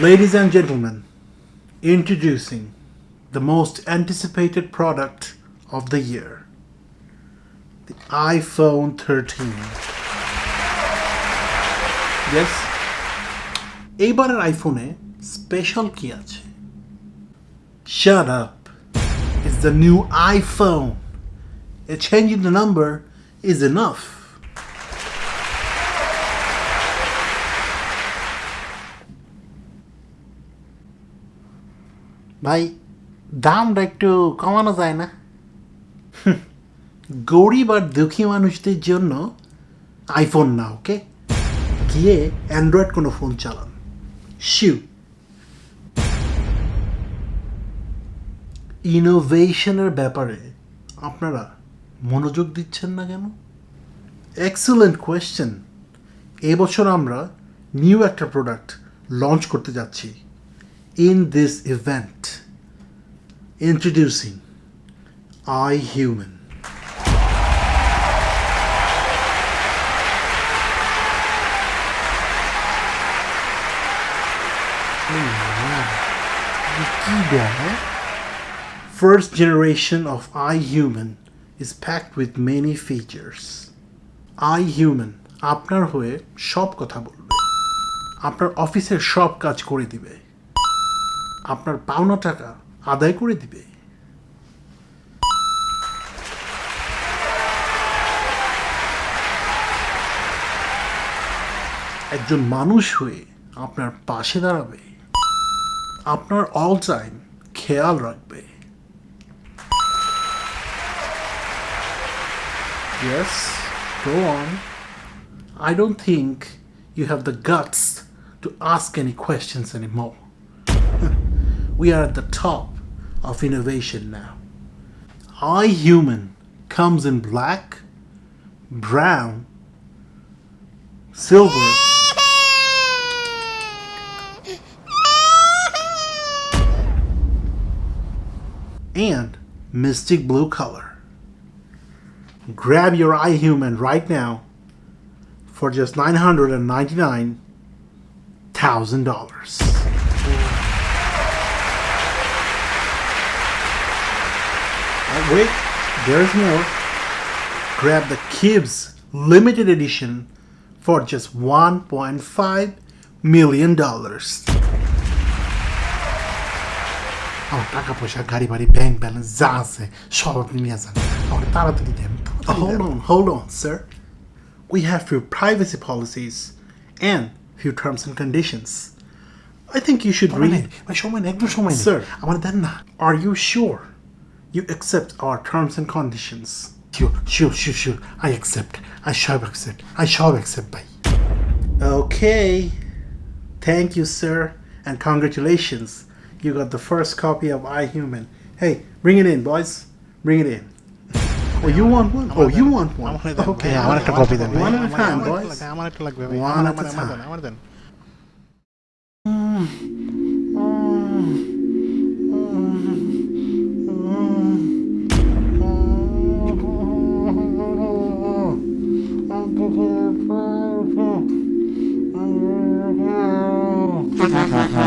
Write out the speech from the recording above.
Ladies and gentlemen, introducing the most anticipated product of the year the iPhone 13. Yes, এইবারের আইফোনে special কি আছে Shut up. It's the new iPhone. A change in the number is enough. ভাই, দামটা একটু কমানো যায় না? গরিব আর দুঃখী মানুষদের জন্য আইফোন না ওকে গিয়ে অ্যান্ড্রয়েড কোনো ফোন চালান। শিউ ইনোভেশনের ব্যাপারে আপনারা মনোযোগ দিচ্ছেন না কেন? এক্সেলেন্ট কোয়েশ্চেন এবছর আমরা নিউ একটা প্রোডাক্ট লঞ্চ করতে যাচ্ছি। In this event introducing I human First generation of iHuman is packed with many features. iHuman আপনার হয়ে সব কথা বলবে আপনার অফিসের সব কাজ করে দিবে আপনার পাওনা টাকা আদায় করে দিবে একজন মানুষ হয়ে আপনার পাশে দাঁড়াবে আপনার অল টাইম খেয়াল রাখবে Yes, go on. I don't think you have the guts to ask any questions anymore. We are at the top of innovation now. iHuman comes in black, brown, silver, and mystic blue color. Grab your iHuman right now for just $999,000. wait, there's more. Grab the Kibbs limited edition for just $1.5 million. আমার টাকা পয়সা গাড়ি বাড়ি bank balance যা আছে সব আপনি নিয়ে যান আমার তাড়াতাড়ি দেন hold on hold on sir we have few privacy policies and few terms and conditions I think you should read ভাই সময় নেই একদম সময় নেই Sir. আমার দেন না are you sure you accept our terms and conditions. Sure, sure, sure, sure. I accept. I shall accept. I shall accept. Bye. Okay. Thank you, sir. And congratulations. You got the first copy of iHuman. Hey, bring it in, boys. Bring it in. Oh, you want one? Oh, you want one? Okay, I want to copy them. One at a time, boys. One at a time. Hmm.